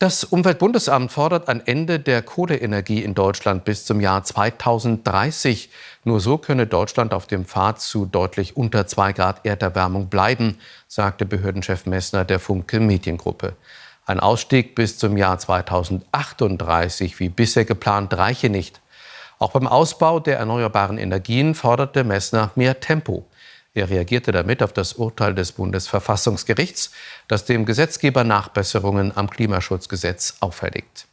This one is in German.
Das Umweltbundesamt fordert ein Ende der Kohleenergie in Deutschland bis zum Jahr 2030. Nur so könne Deutschland auf dem Pfad zu deutlich unter 2 Grad Erderwärmung bleiben, sagte Behördenchef Messner der Funke Mediengruppe. Ein Ausstieg bis zum Jahr 2038, wie bisher geplant, reiche nicht. Auch beim Ausbau der erneuerbaren Energien forderte Messner mehr Tempo. Er reagierte damit auf das Urteil des Bundesverfassungsgerichts, das dem Gesetzgeber Nachbesserungen am Klimaschutzgesetz auferlegt.